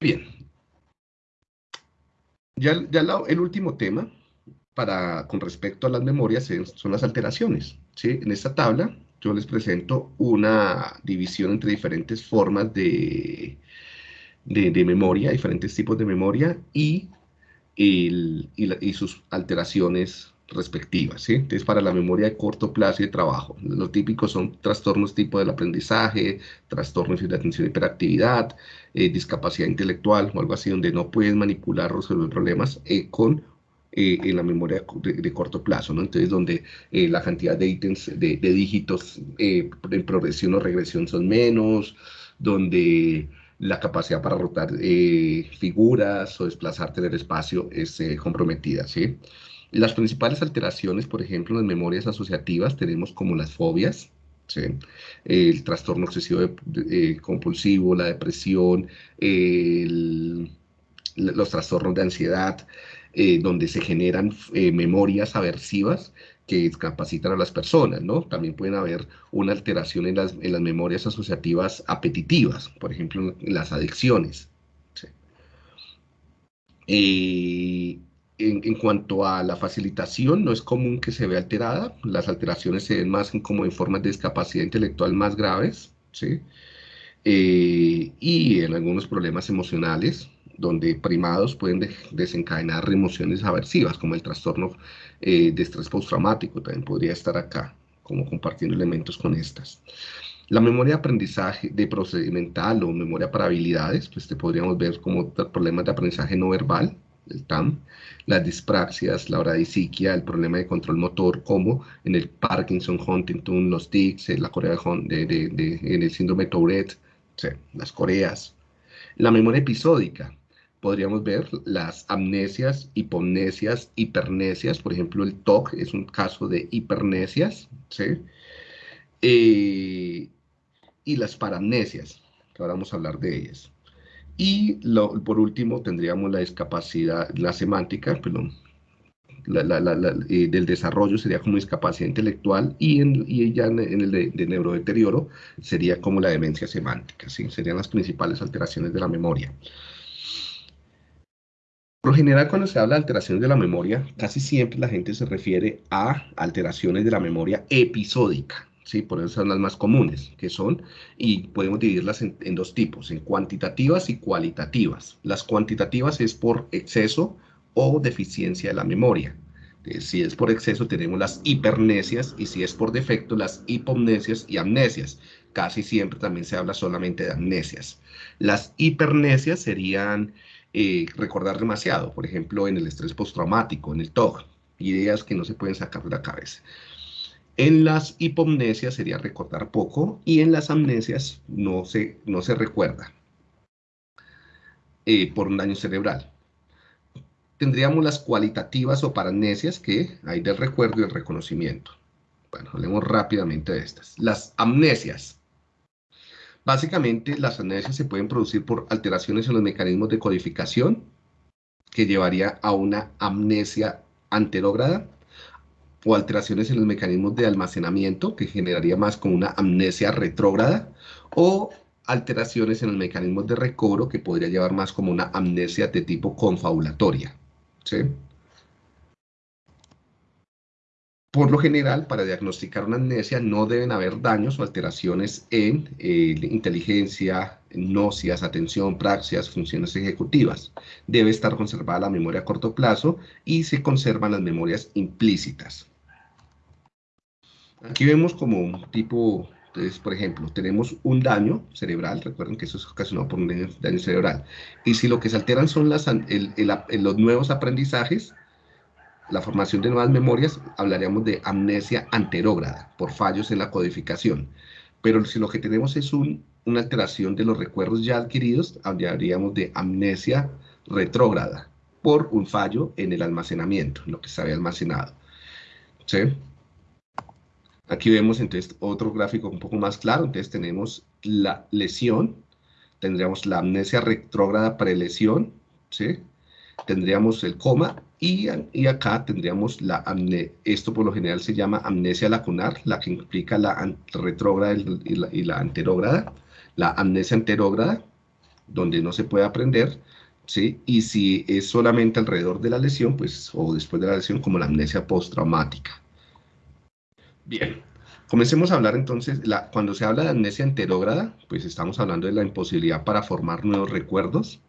Bien. Ya, el último tema para, con respecto a las memorias son las alteraciones. En esta tabla yo les presento una división entre diferentes formas de, de, memoria, diferentes tipos de memoria y, sus alteraciones respectivas. ¿sí? Entonces, para la memoria de corto plazo y de trabajo, lo típico son trastornos tipo del aprendizaje, trastornos de atención y hiperactividad, eh, discapacidad intelectual o algo así, donde no puedes manipular o resolver problemas eh, con eh, en la memoria de, corto plazo, ¿no? Entonces, donde la cantidad de ítems, de, de dígitos en progresión o regresión son menos, donde la capacidad para rotar figuras o desplazarte en el espacio es comprometida, ¿sí? Las principales alteraciones, por ejemplo, en las memorias asociativas tenemos como las fobias, el trastorno obsesivo eh, compulsivo, la depresión, los trastornos de ansiedad, eh, donde se generan eh, memorias aversivas que discapacitan a las personas, ¿no? También pueden haber una alteración en las, en las memorias asociativas apetitivas, por ejemplo, en las adicciones. ¿sí? En, cuanto a la facilitación, no es común que se vea alterada. Las alteraciones se ven más como en formas de discapacidad intelectual más graves, ¿sí? Eh, y en algunos problemas emocionales, donde primados pueden desencadenar emociones aversivas, como el trastorno eh, de estrés postraumático, también podría estar acá, como compartiendo elementos con estas. La memoria de aprendizaje de procedimental o memoria para habilidades, pues te podríamos ver como problemas de aprendizaje no verbal, el TAM, las dispraxias, la bradisiquia, el problema de control motor, como en el Parkinson, Huntington, los tics, la Corea de, en el síndrome de Tourette, las coreas. La memoria episódica, podríamos ver las amnesias, hipomnesias, hipernesias, por ejemplo, el TOC es un caso de hipernesias, ¿sí? Eh, y las paramnesias, que ahora vamos a hablar de ellas. Y por último tendríamos la discapacidad, la semántica, perdón, eh, del desarrollo sería como discapacidad intelectual y, en, y ya en, el de, neurodeterioro sería como la demencia semántica, ¿sí? serían las principales alteraciones de la memoria. Por lo general, cuando se habla de alteraciones de la memoria, casi siempre la gente se refiere a alteraciones de la memoria episódica. ¿Sí? Por eso son las más comunes, que son, y podemos dividirlas en, dos tipos, en cuantitativas y cualitativas. Las cuantitativas es por exceso o deficiencia de la memoria. si es por exceso tenemos las hipernesias y si es por defecto las hipomnesias y amnesias. Casi siempre también se habla solamente de amnesias. Las hipernesias serían eh, recordar demasiado, por ejemplo en el estrés postraumático, en el TOG, ideas que no se pueden sacar de la cabeza. En las hipomnesias sería recordar poco y en las amnesias no se, no se recuerda eh, por un daño cerebral. Tendríamos las cualitativas o paramnesias que hay del recuerdo y el reconocimiento. Bueno, hablemos rápidamente de estas. Las amnesias. Básicamente, las amnesias se pueden producir por alteraciones en los mecanismos de codificación, que llevaría a una amnesia anterógrada, o alteraciones en los mecanismos de almacenamiento, que generaría más como una amnesia retrógrada, o alteraciones en los mecanismos de recobro, que podría llevar más como una amnesia de tipo confabulatoria. Por lo general, para diagnosticar una amnesia no deben haber daños o alteraciones en eh, inteligencia, nocias, atención, praxias, funciones ejecutivas. Debe estar conservada la memoria a corto plazo y se conservan las memorias implícitas. Aquí vemos como un tipo, por ejemplo, tenemos un daño cerebral, recuerden que eso es ocasionado por un daño, cerebral, y si lo que se alteran son las, los nuevos aprendizajes, la formación de nuevas memorias, hablaríamos de amnesia anterógrada, por fallos en la codificación. Pero si lo que tenemos es una alteración de los recuerdos ya adquiridos, hablaríamos de amnesia retrógrada, por un fallo en el almacenamiento, en lo que se había almacenado. ¿Sí? Aquí vemos entonces otro gráfico un poco más claro. Entonces tenemos la lesión, tendríamos la amnesia retrógrada prelesión, ¿sí? Tendríamos el coma y, y acá tendríamos la amnesia. Esto por lo general se llama amnesia lacunar, la que implica la retrógrada y la, anterógrada. La amnesia anterógrada, donde no se puede aprender, ¿sí? Y si es solamente alrededor de la lesión, pues, o después de la lesión, como la amnesia postraumática. Bien, comencemos a hablar entonces, cuando se habla de amnesia enterógrada, pues estamos hablando de la imposibilidad para formar nuevos recuerdos.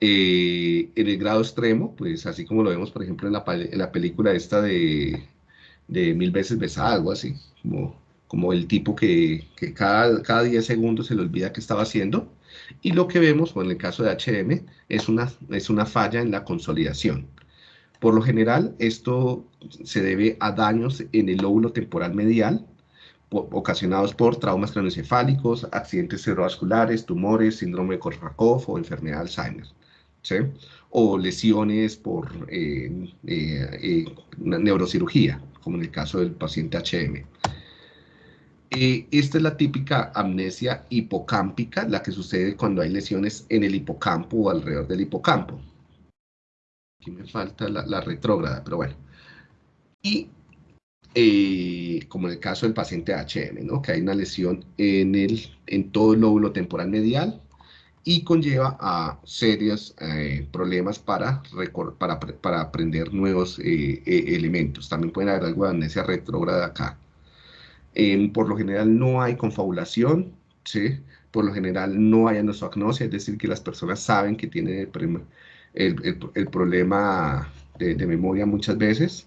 Eh, en el grado extremo, pues así como lo vemos, por ejemplo, en la, en la película esta de, Mil veces besada, algo así, como, el tipo que, que, cada, cada 10 segundos se le olvida qué estaba haciendo. Y lo que vemos, en el caso de HM, es una, es una falla en la consolidación. Por lo general, esto se debe a daños en el lóbulo temporal medial, ocasionados por traumas craneoencefálicos, accidentes cerebrovasculares, tumores, síndrome de Korsakoff o enfermedad de Alzheimer. o lesiones por eh, eh, eh, neurocirugía, como en el caso del paciente HM. esta es la típica amnesia hipocámpica, la que sucede cuando hay lesiones en el hipocampo o alrededor del hipocampo. Aquí me falta la, retrógrada, pero bueno. Y como en el caso del paciente HM, que hay una lesión en, el, en todo el lóbulo temporal medial, y conlleva a serios eh, problemas para, para, aprender nuevos eh, elementos. También puede haber algo de amnesia retrógrada acá. Em, por lo general no hay confabulación, ¿sí? por lo general no hay anosognosia, es decir, que las personas saben que tienen el, el, problema de, de, memoria muchas veces,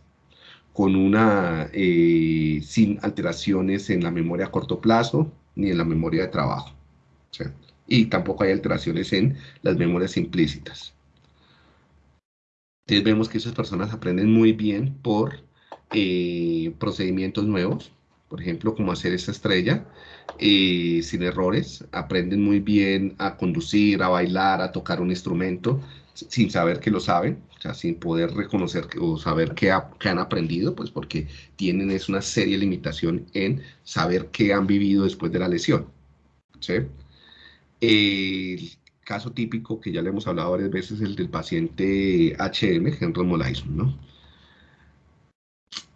con una, eh, sin alteraciones en la memoria a corto plazo ni en la memoria de trabajo. ¿sí? y tampoco hay alteraciones en las memorias implícitas. Entonces vemos que esas personas aprenden muy bien por eh, procedimientos nuevos, por ejemplo, como hacer esa estrella eh, sin errores, aprenden muy bien a conducir, a bailar, a tocar un instrumento, sin saber que lo saben, o sea, sin poder reconocer o saber qué, han aprendido, pues porque tienen es una seria limitación en saber qué han vivido después de la lesión. ¿sí? El caso típico que ya le hemos hablado varias veces, el del paciente HM, Henry Molaison, ¿no?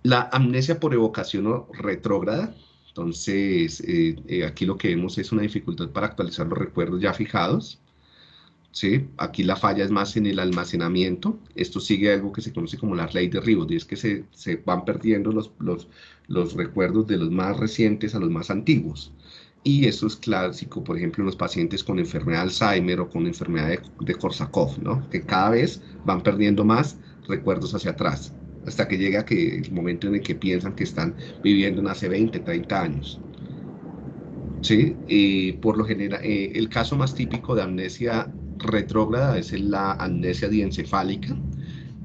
La amnesia por evocación retrógrada, entonces eh, eh, aquí lo que vemos es una dificultad para actualizar los recuerdos ya fijados, ¿sí? Aquí la falla es más en el almacenamiento, esto sigue algo que se conoce como la ley de Ribot, y es que se, se van perdiendo los, los, los recuerdos de los más recientes a los más antiguos. Y eso es clásico, por ejemplo, en los pacientes con enfermedad de Alzheimer o con enfermedad de, de Korsakoff, ¿no? Que cada vez van perdiendo más recuerdos hacia atrás, hasta que llega que el momento en el que piensan que están viviendo en hace 20, 30 años. ¿Sí? Por lo general, eh, el caso más típico de amnesia retrógrada es la amnesia diencefálica,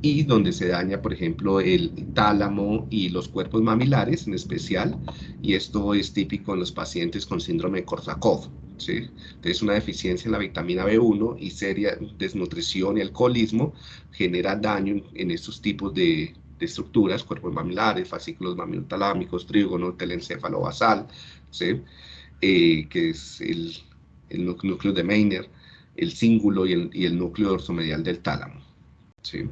y donde se daña, por ejemplo, el tálamo y los cuerpos mamilares en especial, y esto es típico en los pacientes con síndrome de Korsakoff. ¿sí? Entonces, una deficiencia en la vitamina B1 y seria desnutrición y alcoholismo genera daño en, estos tipos de, estructuras, cuerpos mamilares, fascículos mamilotalámicos, trígono, telencéfalo basal, ¿sí? Eh, que es el, el, núcleo de Meiner, el cíngulo y el, y el núcleo dorsomedial del tálamo. ¿sí?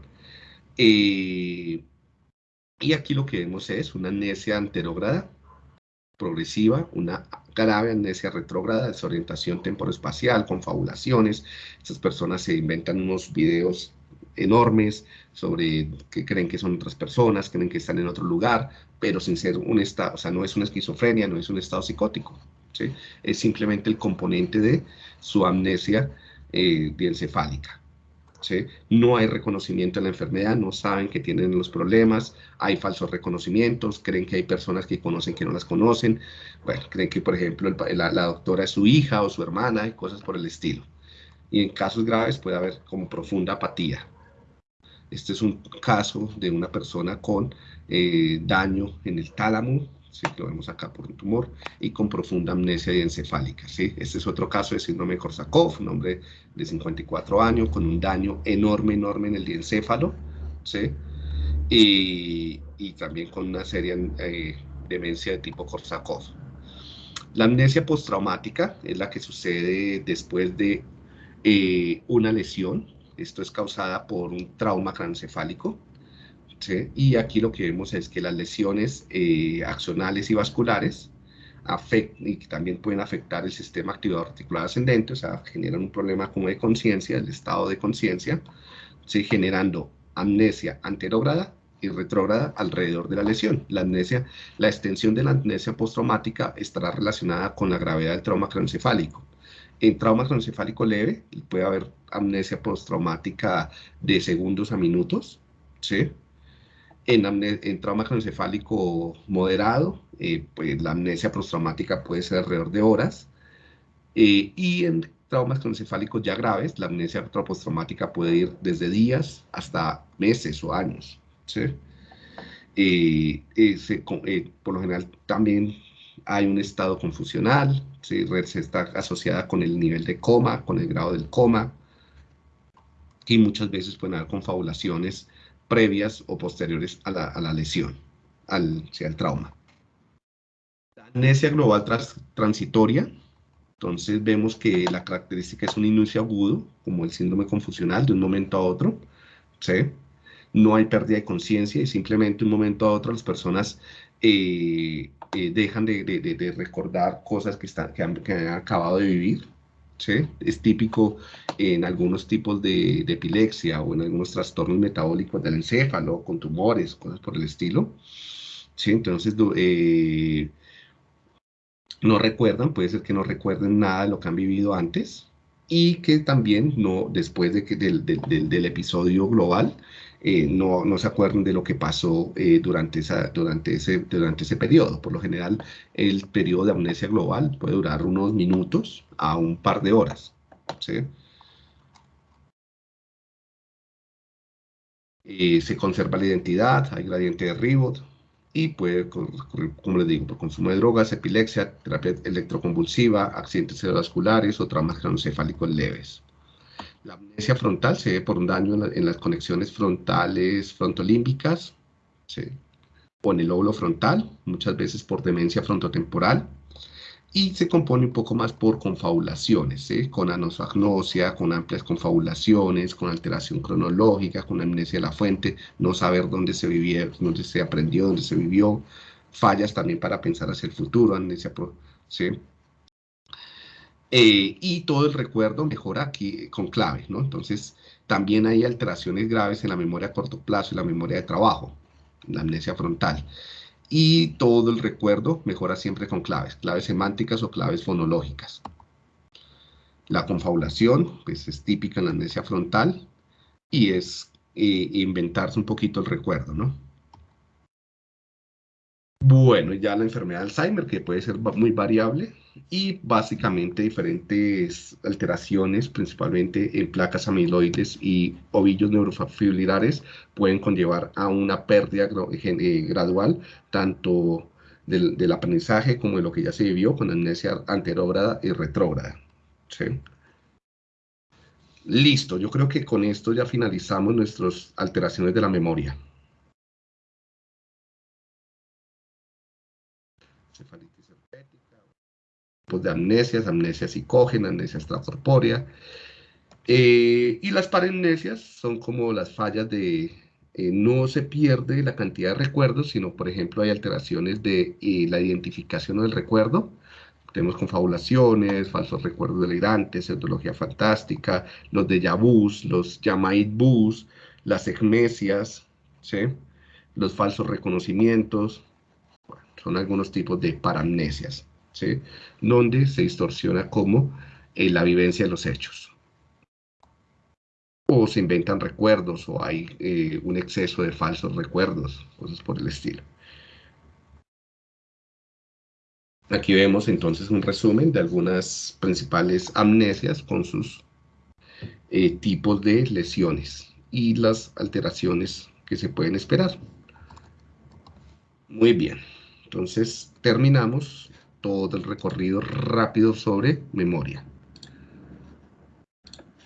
Eh, y aquí lo que vemos es una amnesia anterógrada progresiva, una grave amnesia retrógrada, desorientación temporoespacial, confabulaciones. Estas personas se inventan unos videos enormes sobre que creen que son otras personas, creen que están en otro lugar, pero sin ser un estado, o sea, no es una esquizofrenia, no es un estado psicótico, ¿sí? es simplemente el componente de su amnesia eh. No hay reconocimiento de la enfermedad, no saben que tienen los problemas, hay falsos reconocimientos, creen que hay personas que conocen que no las conocen, bueno, creen que, por ejemplo, la, doctora es su hija o su hermana y cosas por el estilo. Y en casos graves puede haber como profunda apatía. Este es un caso de una persona con eh, daño en el tálamo, ¿sí? lo vemos acá por un tumor, y con profunda amnesia encefálica. ¿sí? Este es otro caso de síndrome de Korsakoff, un hombre de 54 años con un daño enorme, enorme en el diencéfalo, ¿sí? y, y también con una seria eh, demencia de tipo Korsakoff. La amnesia postraumática es la que sucede después de eh, una lesión, esto es causada por un trauma craneoencefálico, y aquí lo que vemos es que las lesiones eh, axonales y vasculares y que también pueden afectar el sistema activador articular ascendente, o sea, generan un problema como de conciencia, el estado de conciencia, ¿sí? generando amnesia anterógrada y retrógrada alrededor de la lesión. La amnesia, la extensión de la amnesia postraumática estará relacionada con la gravedad del trauma craneoencefálico. En trauma craneoencefálico leve puede haber amnesia postraumática de segundos a minutos, ¿sí? En, trauma craneoencefálico moderado, eh, pues la amnesia postraumática puede ser alrededor de horas. Eh, y en traumas craneoencefálicos ya graves, la amnesia postraumática puede ir desde días hasta meses o años. ¿sí? Eh, por lo general también hay un estado confusional, ¿sí? se está asociada con el nivel de coma, con el grado del coma, y muchas veces pueden haber confabulaciones previas o posteriores a la, lesión, al, al trauma. La amnesia global transitoria, entonces vemos que la característica es un inicio agudo, como el síndrome confusional, de un momento a otro, ¿sí? No hay pérdida de conciencia y simplemente de un momento a otro las personas eh, eh, dejan de, recordar cosas que, están, que han, acabado de vivir, Es típico en algunos tipos de, epilepsia o en algunos trastornos metabólicos del encéfalo, con tumores, cosas por el estilo. ¿sí? Entonces, eh, no recuerdan, puede ser que no recuerden nada de lo que han vivido antes y que también no, después de que del, del episodio global, eh, no, no, se acuerden de lo que pasó eh, durante, esa, durante, ese, durante ese periodo. Por lo general, el periodo de amnesia global puede durar unos minutos a un par de horas. Eh, se conserva la identidad, hay gradiente de Ribot y puede ocurrir, como les digo, por consumo de drogas, epilepsia, terapia electroconvulsiva, accidentes cerebrovasculares o traumas craneoencefálicos leves. La amnesia frontal se ve por un daño en, las conexiones frontales frontolímbicas, o en el lóbulo frontal, muchas veces por demencia frontotemporal, y se compone un poco más por confabulaciones, con anosagnosia, con amplias confabulaciones, con alteración cronológica, con amnesia de la fuente, no saber dónde se vivía, dónde se aprendió, dónde se vivió, fallas también para pensar hacia el futuro, amnesia, ¿sí? Eh, y todo el recuerdo mejora aquí con clave, ¿no? Entonces, también hay alteraciones graves en la memoria a corto plazo y la memoria de trabajo, la amnesia frontal. Y todo el recuerdo mejora siempre con claves, claves semánticas o claves fonológicas. La confabulación, pues es típica en la amnesia frontal y es eh, inventarse un poquito el recuerdo, ¿no? Bueno, ya la enfermedad de Alzheimer, que puede ser muy variable, y básicamente diferentes alteraciones, principalmente en placas amiloides y ovillos neurofibrilares, pueden conllevar a una pérdida eh, gradual, tanto del, aprendizaje como de lo que ya se vivió con amnesia anterógrada y retrógrada. Listo, yo creo que con esto ya finalizamos nuestras alteraciones de la memoria. De amnesias, amnesia psicógena, amnesia extracorpórea. Eh, y las paramnesias son como las fallas de, eh, no se pierde la cantidad de recuerdos, sino por ejemplo hay alteraciones de eh, la identificación del recuerdo, tenemos confabulaciones, falsos recuerdos delirantes, pseudología fantástica, los déjà vus, los yamait bus, las egmesias, los falsos reconocimientos, son algunos tipos de paramnesias, ¿sí? donde se distorsiona como eh, la vivencia de los hechos. O se inventan recuerdos, o hay eh, un exceso de falsos recuerdos, cosas por el estilo. Aquí vemos entonces un resumen de algunas principales amnesias con sus eh, tipos de lesiones y las alteraciones que se pueden esperar. Muy bien. Entonces terminamos todo el recorrido rápido sobre memoria.